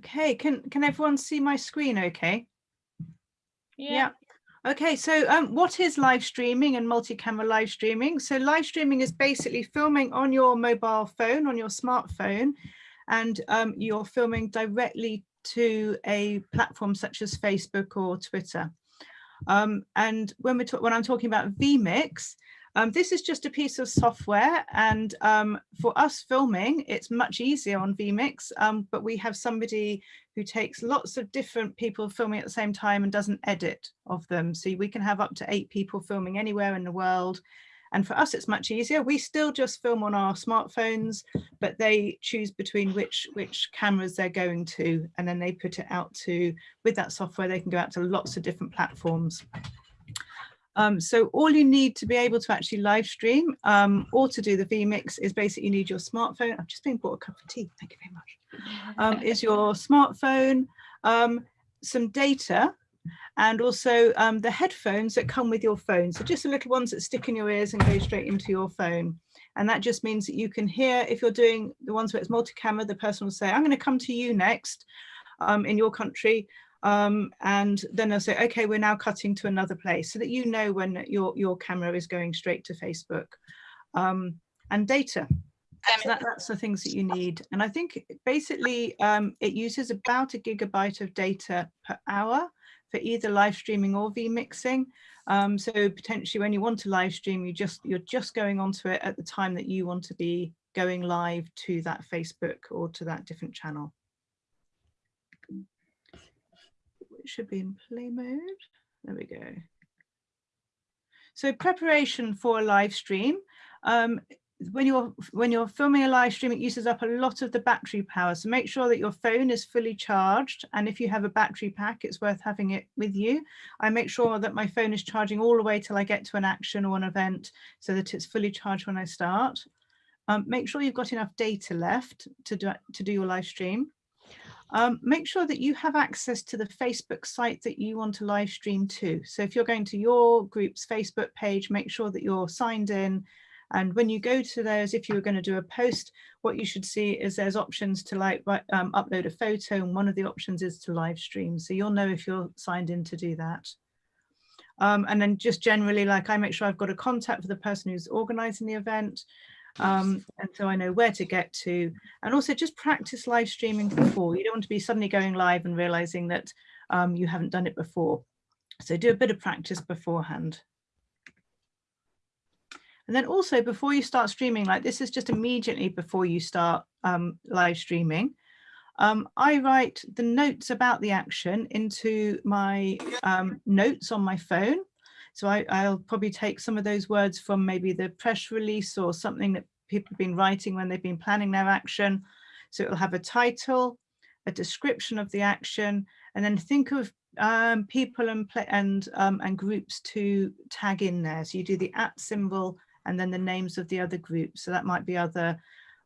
Okay, can can everyone see my screen okay? Yeah. Okay, so um, what is live streaming and multi-camera live streaming? So live streaming is basically filming on your mobile phone, on your smartphone, and um, you're filming directly to a platform such as Facebook or Twitter. Um, and when we talk, when I'm talking about vMix, um, this is just a piece of software and um, for us filming, it's much easier on vMix, um, but we have somebody who takes lots of different people filming at the same time and doesn't edit of them. So we can have up to eight people filming anywhere in the world. And for us, it's much easier. We still just film on our smartphones, but they choose between which, which cameras they're going to, and then they put it out to, with that software, they can go out to lots of different platforms. Um, so all you need to be able to actually live stream um, or to do the vMix is basically you need your smartphone. I've just been bought a cup of tea, thank you very much. Um, is your smartphone, um, some data, and also um, the headphones that come with your phone. So just the little ones that stick in your ears and go straight into your phone. And that just means that you can hear, if you're doing the ones where it's multi-camera, the person will say, I'm going to come to you next um, in your country um, and then they'll say, okay, we're now cutting to another place so that you know when your, your camera is going straight to Facebook um, and data. So that, that's the things that you need. And I think basically um, it uses about a gigabyte of data per hour for either live streaming or vMixing. Um, so potentially when you want to live stream, you just, you're just going onto it at the time that you want to be going live to that Facebook or to that different channel. Should be in play mode. There we go. So preparation for a live stream. Um, when you're when you're filming a live stream, it uses up a lot of the battery power. So make sure that your phone is fully charged. And if you have a battery pack, it's worth having it with you. I make sure that my phone is charging all the way till I get to an action or an event so that it's fully charged when I start. Um, make sure you've got enough data left to do, to do your live stream. Um, make sure that you have access to the Facebook site that you want to live stream to. So if you're going to your group's Facebook page, make sure that you're signed in. And when you go to those, if you were going to do a post, what you should see is there's options to like um, upload a photo and one of the options is to live stream. So you'll know if you're signed in to do that. Um, and then just generally, like I make sure I've got a contact for the person who's organizing the event um, and so I know where to get to. And also just practice live streaming before. You don't want to be suddenly going live and realizing that um, you haven't done it before. So do a bit of practice beforehand. And then also before you start streaming like this is just immediately before you start um, live streaming um, I write the notes about the action into my um, notes on my phone so I, will probably take some of those words from maybe the press release or something that people have been writing when they've been planning their action. So it'll have a title, a description of the action, and then think of um, people and and um, and groups to tag in there. So you do the at symbol and then the names of the other groups. So that might be other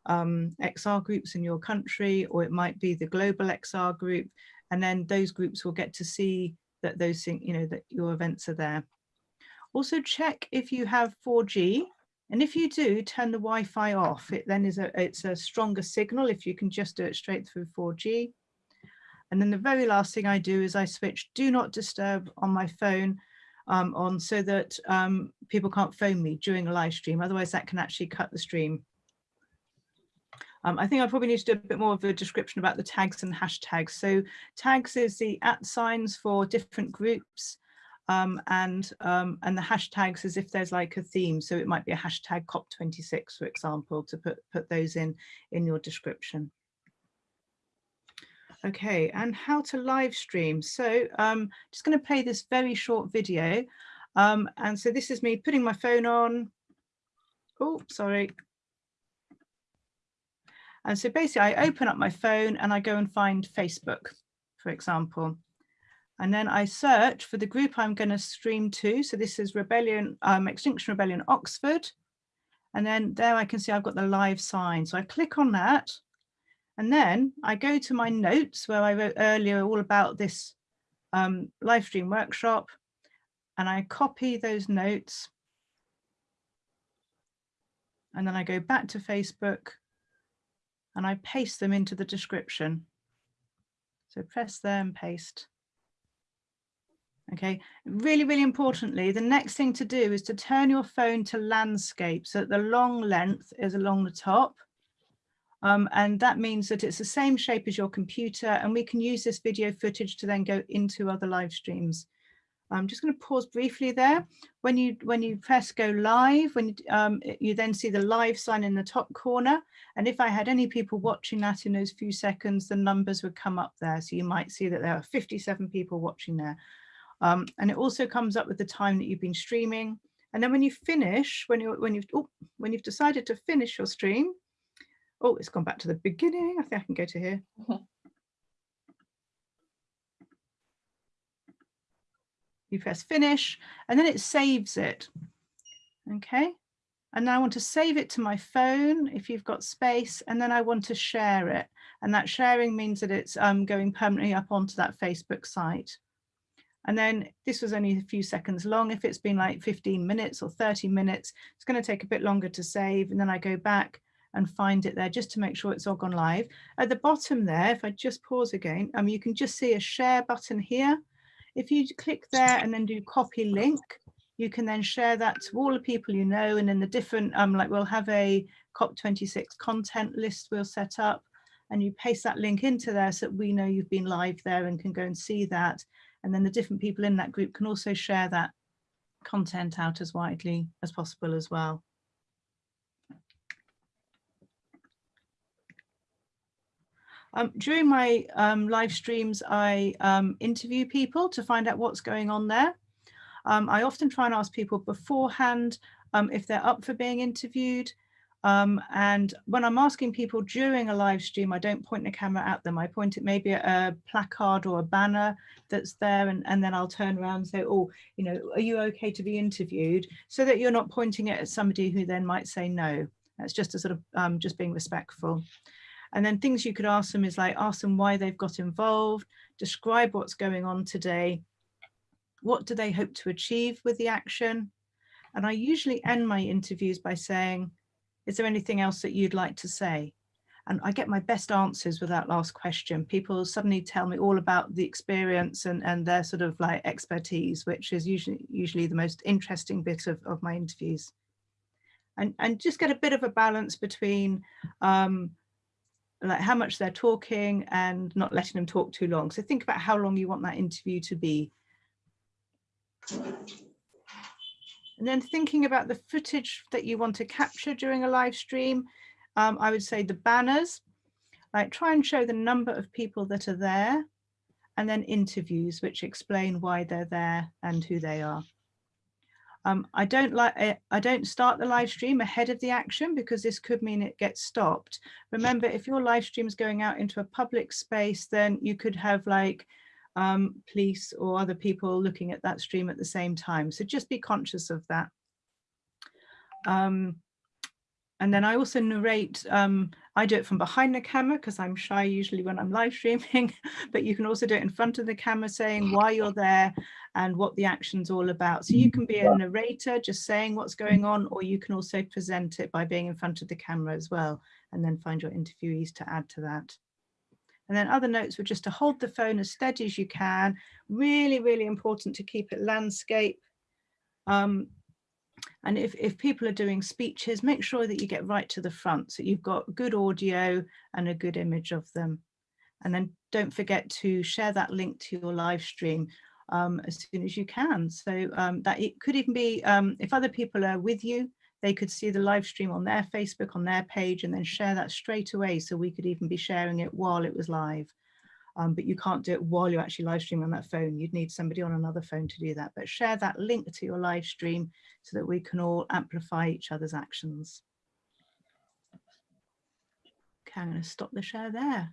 um, XR groups in your country, or it might be the global XR group. And then those groups will get to see that those you know, that your events are there. Also check if you have 4G and if you do turn the Wi-Fi off, it then is a, it's a stronger signal if you can just do it straight through 4G. And then the very last thing I do is I switch do not disturb on my phone um, on so that um, people can't phone me during a live stream. Otherwise that can actually cut the stream. Um, I think I probably need to do a bit more of a description about the tags and hashtags. So tags is the at signs for different groups um, and um, and the hashtags as if there's like a theme. So it might be a hashtag COP26, for example, to put, put those in in your description. Okay, and how to live stream. So um, just going to play this very short video. Um, and so this is me putting my phone on. Oh, sorry. And so basically I open up my phone and I go and find Facebook, for example. And then I search for the group I'm going to stream to. So this is Rebellion, um, Extinction Rebellion Oxford. And then there I can see I've got the live sign. So I click on that. And then I go to my notes where I wrote earlier all about this um, live stream workshop. And I copy those notes. And then I go back to Facebook and I paste them into the description. So press there and paste. Okay, really, really importantly, the next thing to do is to turn your phone to landscape so that the long length is along the top. Um, and that means that it's the same shape as your computer and we can use this video footage to then go into other live streams. I'm just going to pause briefly there. When you when you press go live, when you, um, you then see the live sign in the top corner. And if I had any people watching that in those few seconds, the numbers would come up there. So you might see that there are 57 people watching there. Um, and it also comes up with the time that you've been streaming. And then when you finish, when you when you've oh, when you've decided to finish your stream, oh, it's gone back to the beginning. I think I can go to here. you press finish and then it saves it. Okay. And now I want to save it to my phone if you've got space and then I want to share it. And that sharing means that it's um, going permanently up onto that Facebook site. And then this was only a few seconds long. If it's been like 15 minutes or 30 minutes, it's going to take a bit longer to save. And then I go back and find it there just to make sure it's all gone live. At the bottom there, if I just pause again, um, you can just see a share button here. If you click there and then do copy link, you can then share that to all the people you know and in the different, um, like we'll have a COP26 content list we'll set up and you paste that link into there so that we know you've been live there and can go and see that. And then the different people in that group can also share that content out as widely as possible as well. Um, during my um, live streams, I um, interview people to find out what's going on there. Um, I often try and ask people beforehand um, if they're up for being interviewed. Um, and when I'm asking people during a live stream, I don't point the camera at them. I point it maybe at a placard or a banner that's there and, and then I'll turn around and say, oh, you know, are you okay to be interviewed? So that you're not pointing it at somebody who then might say no. That's just a sort of just being respectful. And then things you could ask them is like, ask them why they've got involved, describe what's going on today, what do they hope to achieve with the action? And I usually end my interviews by saying, is there anything else that you'd like to say? And I get my best answers with that last question. People suddenly tell me all about the experience and, and their sort of like expertise, which is usually usually the most interesting bit of, of my interviews. And, and just get a bit of a balance between um, like how much they're talking and not letting them talk too long. So think about how long you want that interview to be. And then thinking about the footage that you want to capture during a live stream, um, I would say the banners, like try and show the number of people that are there and then interviews which explain why they're there and who they are. Um, I don't like eh, I don't start the live stream ahead of the action because this could mean it gets stopped. Remember, if your live stream is going out into a public space, then you could have like um, police or other people looking at that stream at the same time. So just be conscious of that. Um, and then I also narrate, um, I do it from behind the camera because I'm shy usually when I'm live streaming, but you can also do it in front of the camera saying why you're there and what the action's all about. So you can be a narrator just saying what's going on, or you can also present it by being in front of the camera as well, and then find your interviewees to add to that. And then other notes were just to hold the phone as steady as you can. Really, really important to keep it landscape. Um, and if, if people are doing speeches, make sure that you get right to the front so you've got good audio and a good image of them. And then don't forget to share that link to your live stream um, as soon as you can. So um, that it could even be, um, if other people are with you, they could see the live stream on their Facebook, on their page, and then share that straight away. So we could even be sharing it while it was live um, but you can't do it while you're actually live streaming on that phone. You'd need somebody on another phone to do that, but share that link to your live stream so that we can all amplify each other's actions. Okay, I'm going to stop the share there.